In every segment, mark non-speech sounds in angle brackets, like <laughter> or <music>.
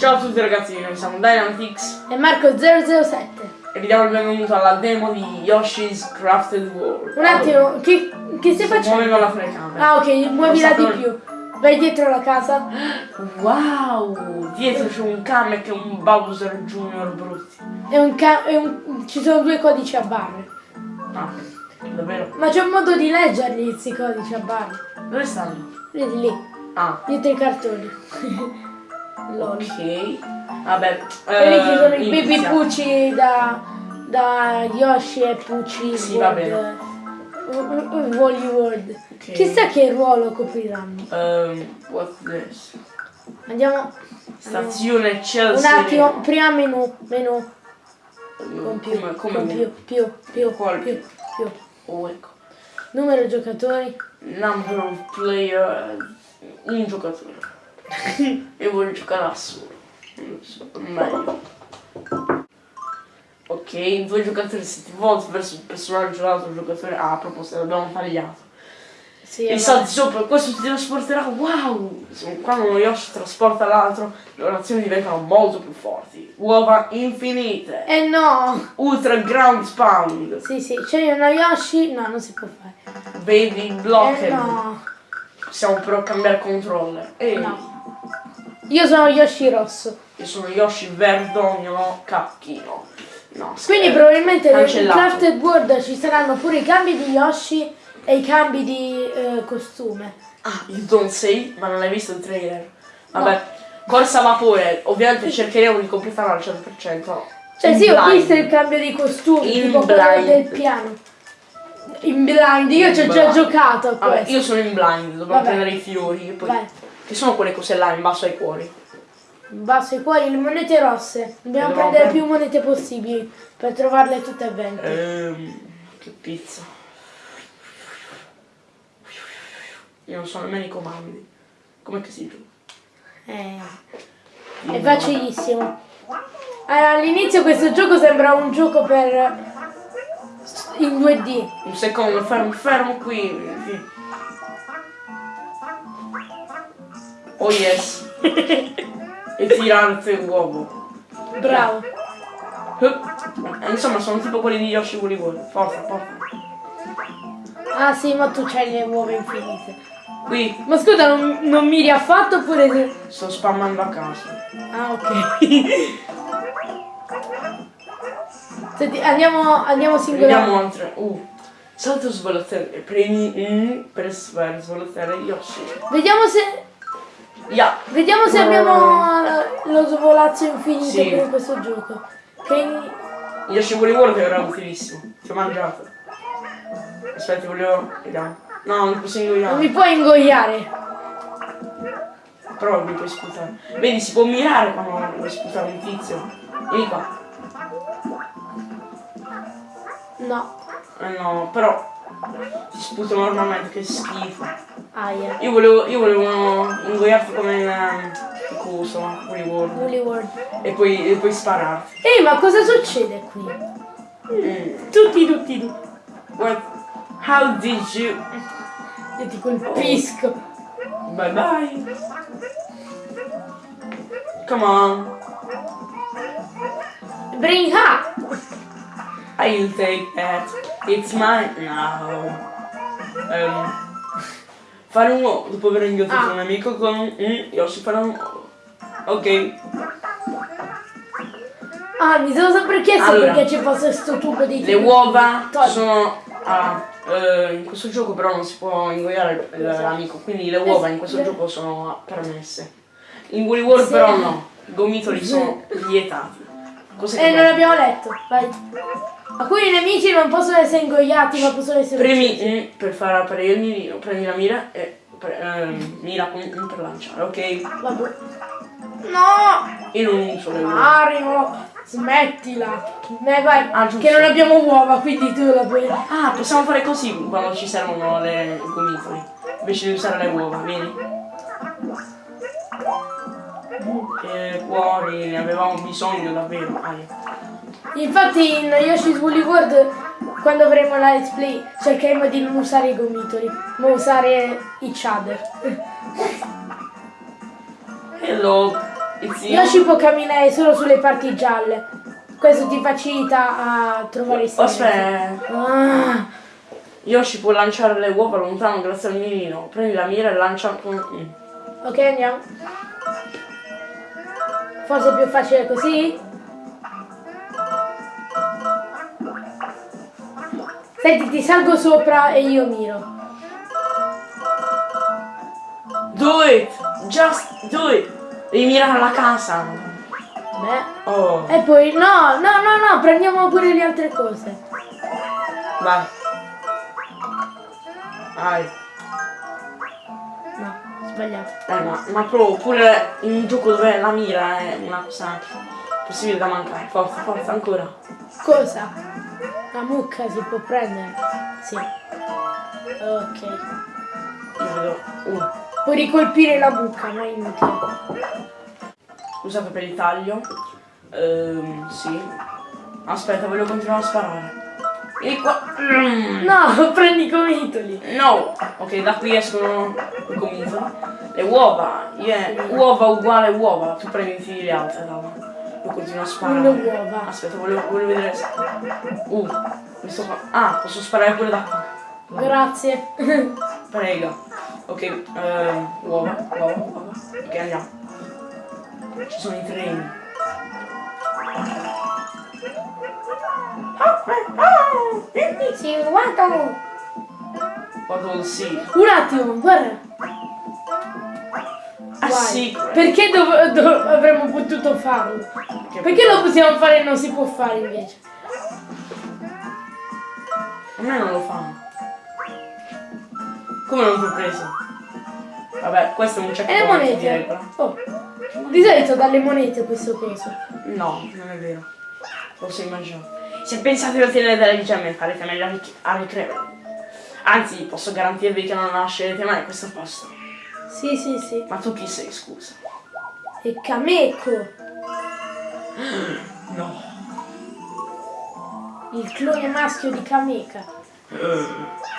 Ciao a tutti ragazzi, noi siamo Dynamix E Marco007. e vi diamo il benvenuto alla demo di Yoshi's Crafted World. Un attimo, che, che stai facendo? Muoveva la telecamera. Ah ok, muovila di più. Vai dietro la casa. Wow! Dietro c'è un Kamek e un Bowser Junior brutti. E un e un- ci sono due codici a barre. Ah, davvero? Ma c'è un modo di leggerli questi codici a barre. Dove stanno? Vedi lì, Ah, dietro i cartoni. <laughs> Lol. ok. Vabbè. E lì ci sono eh, i baby. Pucci da, da Yoshi e Pucci Sì, va World. bene. Uh, uh, Wally World. Ok. Chissà che ruolo copriranno. Um, what's this? Andiamo. Stazione Un Chelsea. attimo, prima menu, menu. Con più, Come, come con più, più, più, Qual- più, più. Oh, ecco. Numero giocatori. Number of player. Un giocatore. <laughs> Io voglio giocare da solo. Non so, meglio. Ok, due giocatori se ti volti verso il personaggio l'altro giocatore. Ah, a proposito, l'abbiamo tagliato. Sì, E salti sopra, questo ti trasporterà. Wow! Quando uno Yoshi trasporta l'altro, le orazioni diventano molto più forti. Uova infinite. Eh no! Ultra ground pound. Sì, sì, c'è uno Yoshi. No, non si può fare. Baby blocked. Eh no. Possiamo però cambiare controller. E No. Io sono Yoshi rosso. io sono Yoshi verdognolo cacchino. No, Quindi scherzo. probabilmente nel. Crafted World ci saranno pure i cambi di Yoshi e i cambi di eh, costume. Ah, you don't say, ma non hai visto il trailer. Vabbè, corsa a vapore. Ovviamente cercheremo di completarlo al 100%. Cioè In sì, ho blind. visto il cambio di costume, In tipo blind. del piano. In blind, io ci ho già giocato a Vabbè, questo. io sono in blind, dobbiamo Vabbè. prendere i fiori. Poi, Vai. Che sono quelle cose là in basso ai cuori. Basso i cuori, le monete rosse. Dobbiamo prendere più monete possibili per trovarle tutte e 20. Ehm, che pizza. Io non so nemmeno i comandi. Com'è che si gioca? Eh, è facilissimo. Allora, all'inizio questo gioco sembra un gioco per in 2D. Un secondo, fermo, fermo qui. Oh yes. <laughs> e tirante uovo. Bravo. Eh, Insomma, sono tipo quelli di Yoshi Woolly World. Forza, forza. Ah sì, ma tu c'hai le uova infinite. Qui Ma scusa, non, non miri affatto oppure... se- sto spammando a caso. Ah ok. <laughs> Senti, andiamo, andiamo singolare. Vediamo altre. Uh. Salto svolotare. Premi mm, per svolotare Yoshi. Vediamo se... Ya. Vediamo se abbiamo eh, lo svolazzo infinito Sì. per questo gioco. Che... Yoshi Woolly World era utilissimo. Ti ho mangiato. Aspetta, volevo. Vediamo. No, non mi posso Non ingoiare. mi puoi ingoiare. Però mi puoi sputare. Vedi, si può mirare quando vuoi sputare un tizio. Vieni qua. No. Eh no, però ti sputo normalmente, che schifo. Aia. Io volevo, io volevo ingoiarti come in ehm, coso, Woolly World. Woolly World. E poi, e poi spararti. Ehi, ma cosa succede qui? Mm. Tutti, tutti, tutti. What? How did you? Io ti colpisco. Bye bye. Come on. Bring up. I'll take that. It's mine. No. Ehm, fare un uovo dopo aver inghiottito Ah. un amico con un mm, Yoshi fare un uovo. Ok. Ah, mi sono sempre chiesto Allora. perché c'è fosse questo tubo di Le uova Togli. sono. ah, eh, in questo gioco però non si può ingoiare l'amico, quindi le uova in questo Eh, gioco sono permesse. In Woolly World Sì. però no, i gomitoli sono <laughs> vietati. Cos'è Eh, non l'abbiamo letto. Vai. Alcuni nemici non possono essere ingoiati, ma possono essere Premi mm, per far aprire il mirino, prendi la mira e pre- ehm, mira con per lanciare, ok? Vabbè. No! Io non uso le uova. Mario! Smettila! Eh, vai. Ah, che non abbiamo uova, quindi tu la puoi. Ah, possiamo fare così quando ci servono le gomitoli. Invece di usare le uova, vieni. E cuori, ne avevamo bisogno davvero. Aia. Infatti in Yoshi's Woolly World quando avremo la let's play cercheremo di non usare i gomitoli, ma usare i chadder. Hello. Il zio. Yoshi può camminare solo sulle parti gialle. Questo ti facilita a trovare i segreti. Aspetta. Ah, Yoshi può lanciare le uova lontano grazie al mirino. Prendi la mira e lancia con... mm. ok, andiamo. Forse è più facile così? Senti, ti salgo sopra e io miro. Do it! Just do it! Devi mirare alla casa. Beh. Oh. E poi, no, no, no, no, prendiamo pure le altre cose. Vai. Vai. Sbagliato. Eh, ma, ma provo pure in un gioco dove la mira è una cosa possibile da mancare. Forza, forza, ancora. Cosa? La mucca si può prendere? Sì. Ok. Io vedo. Puoi ricolpire la mucca, ma è inutile. Scusate per il taglio. Ehm, sì. Aspetta, voglio continuare a sparare. Vieni qua. Mm. No, <laughs> prendi i comitoli. No! Ok, da qui escono i comitoli. Le uova. Yeah. Uova uguale uova. Tu prendi le altre, roba. Io continuo a sparare. Le uova. Aspetta, voglio, voglio vedere se... Uh, questo qua. Ah, posso sparare pure da qua. Grazie. Prega. Ok, ehm, uova, uova, uova. Ok, andiamo. Ci sono i treni. Sì, guarda. Vado al sì. Un attimo, guarda. Ah Guai. sì. Perché dov- dov- avremmo potuto farlo? Perché lo possiamo fare e non si può fare invece? A me non lo fanno. Come non ti ho preso? Vabbè, questo è un E le monete? Oh. Di solito dalle monete questo coso. No, non è vero. Lo so immagino. Se pensate di ottenere delle gemme, farete meglio a ric- a ricreare. Anzi, posso garantirvi che non lascerete mai questo posto. Sì, sì, sì. Ma tu chi sei, scusa? E Kameko, <gasps> No. il clone maschio di Kameka.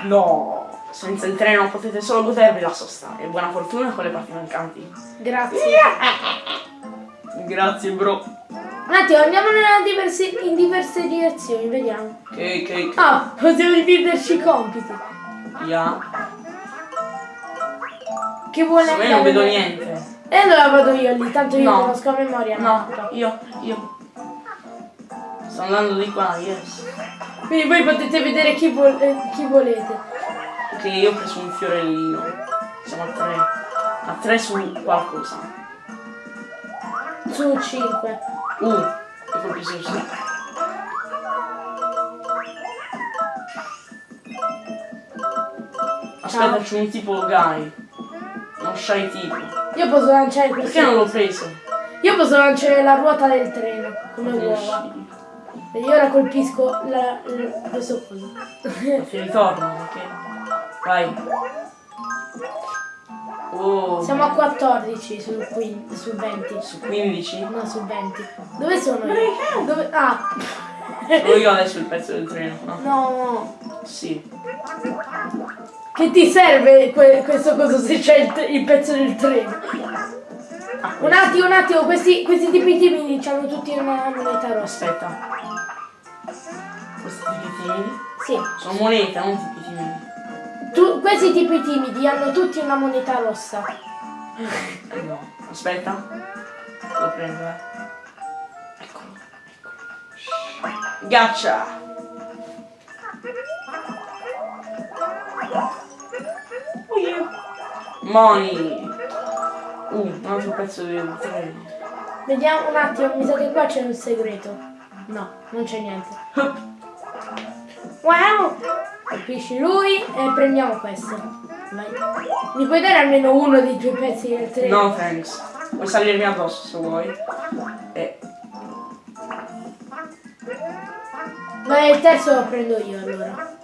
No. Senza il treno potete solo godervi la sosta. E buona fortuna con le parti mancanti. Grazie. Grazie, bro. Un attimo, andiamo nella diversi- in diverse direzioni, vediamo. Che, che, Ah, possiamo dividerci i compiti. yeah. Che vuole Io non andare vedo niente. E allora vado io lì, tanto io No. conosco a memoria. No, mappa. io, io. Sto andando di qua, yes. Quindi voi potete vedere chi, vol- eh, chi volete. Ok, io ho preso un fiorellino. Siamo a tre. A tre su qualcosa. Su 5. Uh, colpisco il sì. Aspetta, c'è un tipo guy. Uno shy tipo. Io posso lanciare questo. Perché non l'ho preso? Io posso lanciare la ruota del treno come uova. E io ora colpisco la, la- questo coso. Ti ritorno, ok? Vai. Oh, Siamo a 14 su, quin- su 20. su 15. No, su 20. Dove sono io? Dove? Ah! Sono io adesso il pezzo del treno. Ah, No, no. sì. Che ti serve que- questo coso se c'è il, il pezzo del treno? Ah, Un attimo, un attimo, questi, questi tipi timidi hanno tutti una moneta rossa. Aspetta. Questi tipi timidi? Sì. Sono monete, non tipi timidi. Tu- questi tipi timidi hanno tutti una moneta rossa. No. Aspetta. Lo prendo, eh. Eccolo, eccolo. Gaccia! Oh yeah. Money! Uh, un altro pezzo del treno. Vediamo un attimo, mi sa che qua c'è un segreto. No, non c'è niente. Wow! Colpisci lui e prendiamo questo. Vai. Mi puoi dare almeno uno dei tuoi pezzi del treno? No thanks. Puoi salirmi addosso se vuoi. E Ma il terzo lo prendo io allora.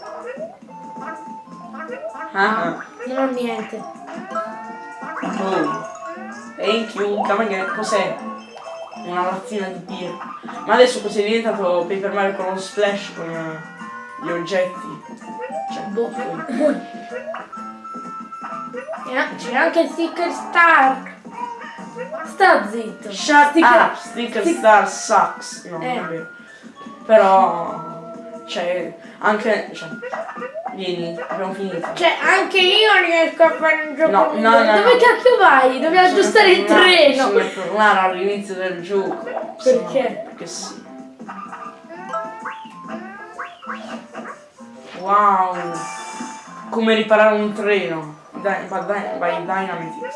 ah, ah. Non ho niente. Oh. You, come again. Cos'è? Una lazzina di birra. Ma adesso cos'è diventato Paper Mario con lo splash con eh, gli oggetti? Boh. C'è anche il sticker star. Sta zitto. Shut Sticker- up, Sticker stick- Star sucks. No, Eh. non è vero. Però, cioè, anche, cioè, vieni, abbiamo finito. Cioè, anche io riesco a fare un gioco No, no, no, Dove no. cacchio vai? Devi aggiustare il treno. Bisogna tornare all'inizio del gioco. Perché? Perché sì. Wow. Come riparare un treno. Dai, vai, dai, vai Dynamitix.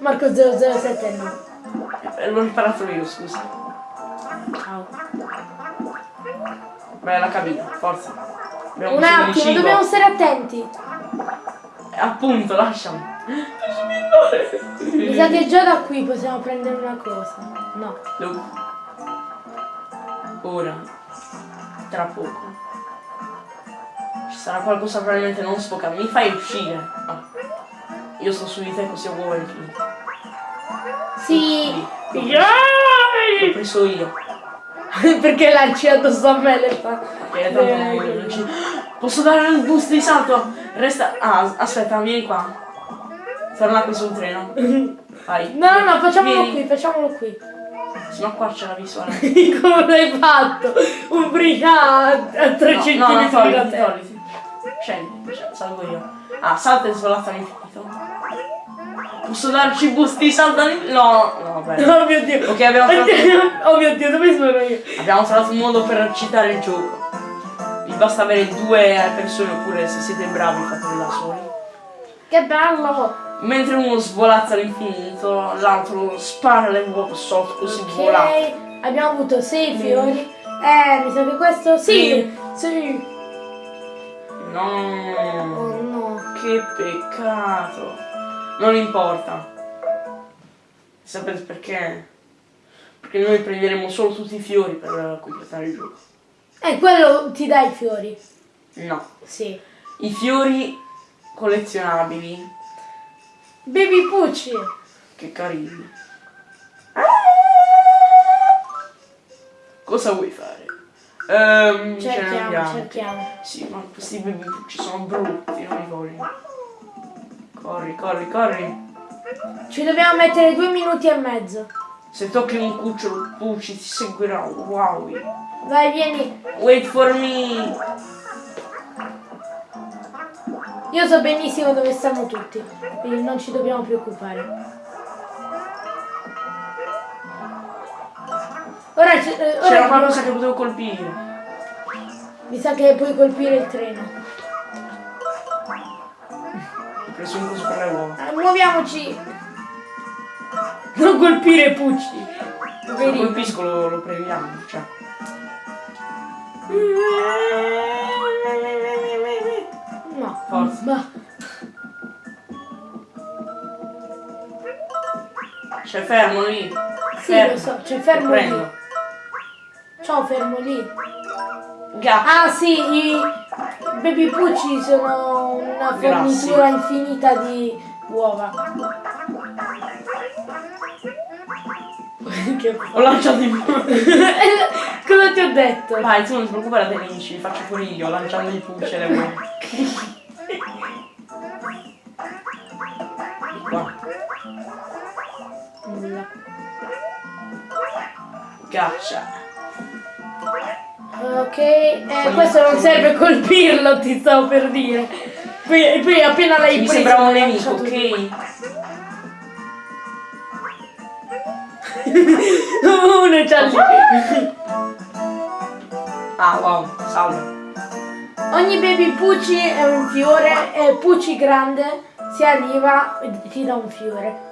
Marco 007 no. Eh, L'ho riparato io, scusa. Ciao. Vai alla cabina, forza. Abbiamo Un attimo, dobbiamo stare attenti. Eh, Appunto, lasciami. Mi sa che già da qui possiamo prendere una cosa. No. Ora. Tra poco. Ci sarà qualcosa probabilmente non sfocato. Mi fai uscire. Ah. Io sto su di te così ho uova infinite. Sì. L'ho preso io. <laughs> Perché lanci addosso a me le fa. Perché tanto non ci... Posso dare un boost di salto? Resta. Ah, aspetta, vieni qua. Torna qui sul treno. <laughs> Vai. No, no, no, facciamolo Vieni. qui, facciamolo qui. Ma qua c'è la visuale. <laughs> Come l'hai fatto? Ubriacato a 3 No, centimetri no, no, da togliti, te. togliti. Scendi, sc- salgo io. Ah, salta e svolazza all'infinito. Posso darci boost di salto all'infinito? No, no, vabbè. <laughs> Oh mio dio. Ok, abbiamo trovato, Oh mio dio, dove sono io? abbiamo trovato un modo per citare il gioco. Vi basta avere due persone oppure se siete bravi fatelo da soli. Che bello! Mentre uno svolazza all'infinito, l'altro spara le uova sotto così vola. Ok, abbiamo avuto 6 fiori. Eh, mi sa che questo sì. Sì. No, Oh no. che peccato. Non importa. Sapete perché? Perché noi prenderemo solo tutti i fiori per completare il gioco. Eh, quello ti dà i fiori. No. Sì. I fiori collezionabili. Baby Pucci. Che carini. Cosa vuoi fare? Ne Cerchiamo, cerchiamo. Sì, ma questi bebipucci sono brutti, non li voglio. Corri, corri, corri. Ci dobbiamo mettere due minuti e mezzo. Se tocchi un cucciolo pucci ti seguirà. Wow. Vai, vieni. Wait for me. Io so benissimo dove stanno tutti. Quindi non ci dobbiamo preoccupare. Ora, c'è- eh, ora C'era qualcosa che potevo colpire. mi sa che puoi colpire il treno. Ho preso un coso per le uova. Eh, muoviamoci. Non colpire Pucci. Se lo colpisco lo, lo premiamo. Cioè. No. Forza. Ma C'è fermo lì. sì, Fermo. lo so, c'è fermo lì. Ciao, fermo lì. Gatto. Ah sì, i baby pucci sono una fornitura infinita di uova. <laughs> che... Ho lanciato in <laughs> Cosa ti ho detto? Vai, tu non ti preoccupare dei nemici, li faccio fuori io, lanciando i pucci e le uova. Qua. Nulla. Gaccia. Ok, eh, questo non serve colpirlo, ti stavo per dire. Poi, poi appena l'hai Mi preso... sembrava un l'hai nemico, ok? Uno c'ha lì. Ah, wow, salve. Ogni baby Pucci è un fiore e Pucci grande si arriva e ti dà un fiore.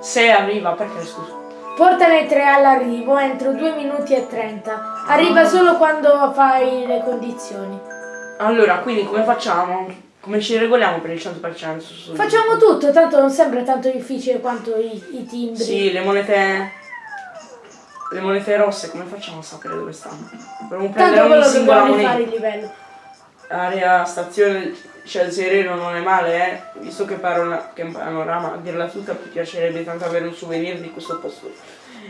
Se arriva, perché scusa? Portane tre all'arrivo entro 2 minuti e 30. Arriva solo quando fai le condizioni. Allora, quindi come facciamo? Come ci regoliamo per il 100% su- su- Facciamo tutto, tanto non sembra tanto difficile quanto i, i timbri. Sì, le monete... Le monete rosse, come facciamo a sapere dove stanno? Dovremmo prendere Tanto ogni singola dobbiamo moneta. rifare il livello. Area stazione Scelzerero non è male, eh? Visto che, parola, che panorama, a dirla tutta, mi piacerebbe tanto avere un souvenir di questo posto.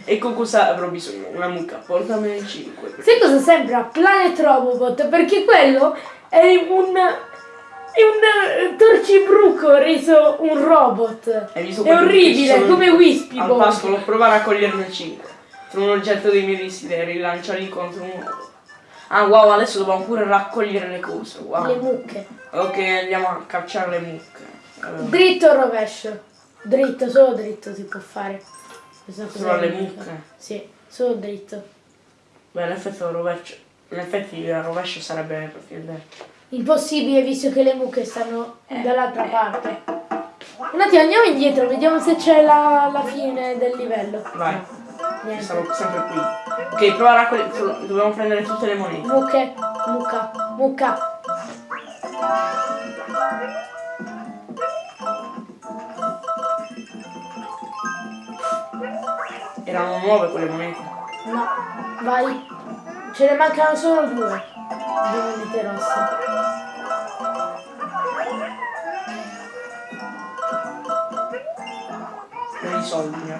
Ecco cosa avrò bisogno, una mucca, portamene 5. Sai cosa sembra? Planet Robobot, perché quello è un... È un eh, torcibruco reso un robot. È orribile, sono come Wispy Al pascolo provare a coglierne 5. Tra un oggetto dei miei desideri, lanciarli contro un uomo. Ah wow, adesso dobbiamo pure raccogliere le cose. Wow. Le mucche. Ok, andiamo a cacciare le mucche. Eh, Dritto o rovescio? Dritto, solo dritto si può fare. Solo le unica. mucche? Sì, solo dritto. Beh, in effetti il rovescio. In effetti il rovescio sarebbe. Impossibile visto che le mucche stanno Eh, dall'altra parte. Un attimo, andiamo indietro, vediamo se c'è la, la fine del livello. Vai. No, niente. Stavo sempre qui. Ok, prova a raccogliere. Dobbiamo prendere tutte le monete. Mucche, mucca, mucca. Erano nuove quelle monete. No, vai. Ce ne mancano solo due. Due monete rosse. Soldi,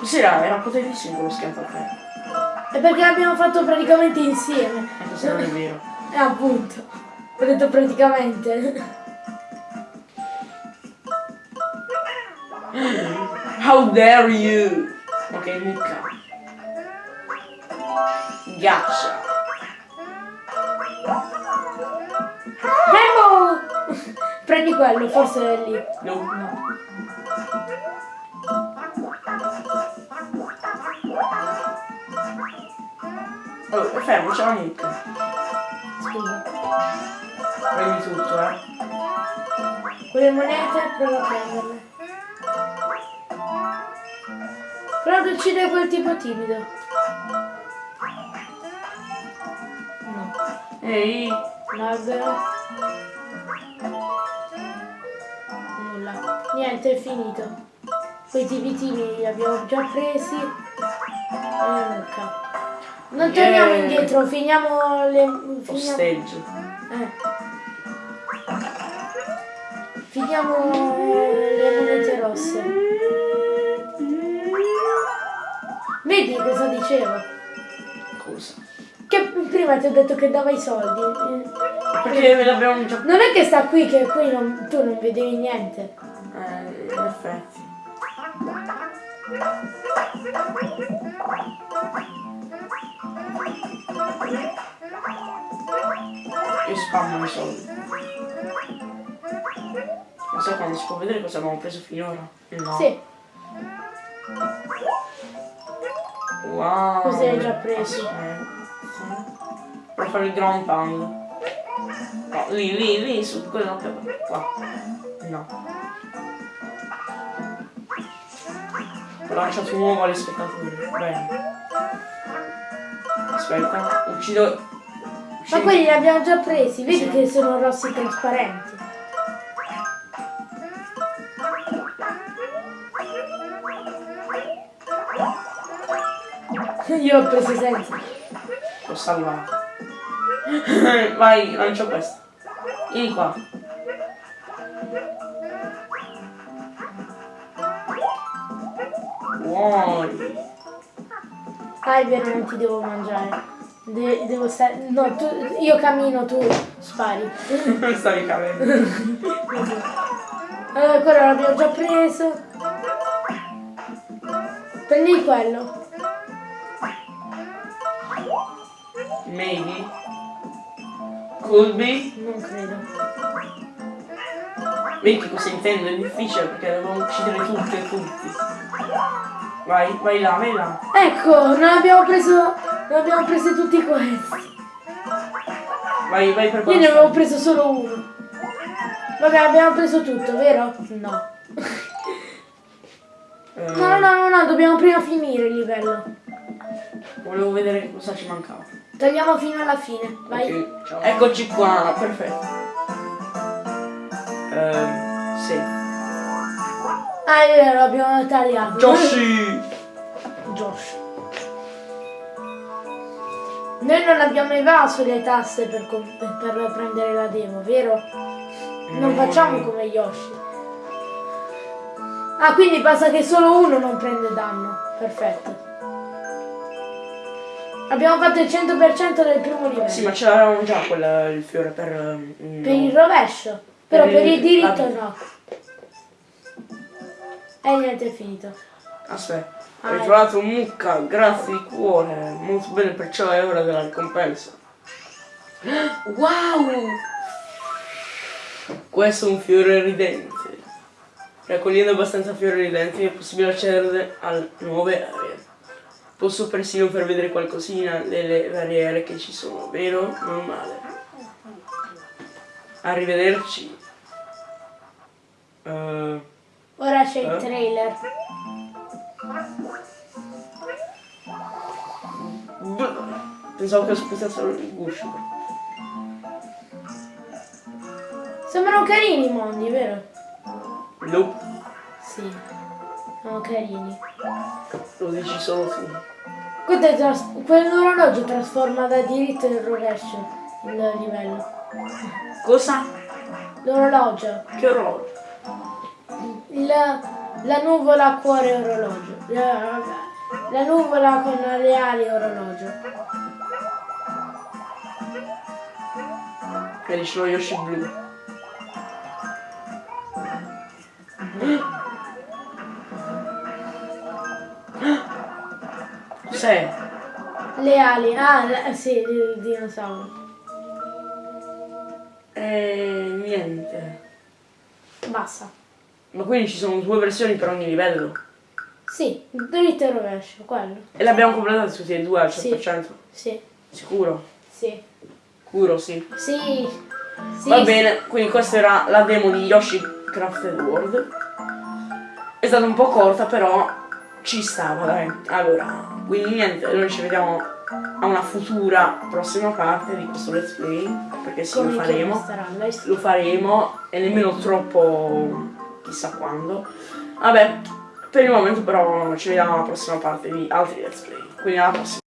raccomando. Cos'era? Era potentissimo quello schianto a te. È perché l'abbiamo fatto praticamente insieme. E questo non è vero. Eh, appunto. Ho detto praticamente. How dare you! Ok, mucca. Ghiaccia. Memo! <laughs> Prendi quello, forse è lì. No. No. Oh, fermo, c'è la mucca. Scusa. Prendi tutto, eh. Quelle monete, prova a prenderle. Prova ad uccidere quel tipo timido. No. Ehi, L'albero. Nulla. Niente, è finito. Quei tipi timidi li abbiamo già presi. E la mucca. Non Yeah. torniamo indietro, finiamo le. Finiamo, posteggio. eh. Finiamo le monete rosse. Vedi cosa dicevo? Cosa? Che prima ti ho detto che dava i soldi. Eh, Perché ve l'abbiamo già... Non è che sta qui che qui non- tu non vedevi niente. Io spammo i soldi. Non so quando si può vedere cosa abbiamo preso finora. No. Sì, Wow. Hai già preso. Aspetta. Per fare il ground pound. No, lì, lì, lì, su quello che qua. No. Ho lanciato un uovo agli spettatori. Bene. Aspetta, uccido. Ma quelli li abbiamo già presi, vedi che sono rossi trasparenti. <laughs> Io ho preso senza. L'ho salvato. <laughs> Vai, lancio questo. Vieni qua. Muori. Ah, è vero, non ti devo mangiare. De- devo stare. No, tu, io cammino, tu spari. Stavi cadendo. Allora, quello l'abbiamo già preso. Prendi quello. Maybe. Could be. Non credo. Vedi cosa intendo? È difficile perché devo uccidere tutti e tutti. Vai, vai là, vai là. Ecco, non abbiamo preso. Non abbiamo preso tutti questi. Vai, vai per Io ne avevo preso solo uno. Vabbè, abbiamo preso tutto, vero? No. Eh, No, no, no, no, no, dobbiamo prima finire il livello. Volevo vedere cosa ci mancava. Tagliamo fino alla fine. Vai. Ok, ciao. Eccoci qua, perfetto. Ehm, sì. Ah, è vero, abbiamo tagliato. Joshi! Josh. Noi non abbiamo evaso le tasse per, per prendere la demo, vero? Non No. facciamo come Yoshi. Ah, quindi basta che solo uno non prende danno. Perfetto. Abbiamo fatto il 100% del primo livello. Sì, ma c'avevamo già quel, il fiore per... mm, Per il rovescio. Però Per per il- il diritto no. E niente, è finito. Aspetta, Ah, hai ecco. trovato mucca, grazie di cuore, molto bene, perciò è ora della ricompensa. Wow! Questo è un fiore ridente. Raccogliendo abbastanza fiori ridenti è possibile accedere a nuove aree. Posso persino far vedere qualcosina delle varie aree che ci sono, vero? Non male. Arrivederci. Eh, Ora c'è il Eh? trailer. Pensavo che aspettassero il guscio. Sembrano carini i mondi, vero? Nope, Sì. Sono carini. lo dici solo tu. Tras- Quell'orologio trasforma da diritto in rovescio il livello. Cosa? L'orologio. Che orologio? La, la nuvola a cuore orologio. La, la nuvola con le ali orologio. E dici lo Yoshi blu. Cos'è? Le ali. Ah, la- sì, il dinosauro. Eh, niente. Basta. Ma quindi ci sono due versioni per ogni livello? Sì, dritto e rovescio, quello. E le abbiamo completate tutte e due al 100%? Sì, Sicuro? sì. Sicuro, sì. Sì. sì Va bene, quindi questa era la demo di Yoshi Crafted World. È stata un po' corta, però ci stava, dai. Allora, quindi niente, noi ci vediamo a una futura prossima parte di questo let's play, perché sì, Come lo faremo. Lo faremo e nemmeno troppo chissà quando. Vabbè, per il momento però ci vediamo alla prossima parte di altri let's play. Quindi alla prossima.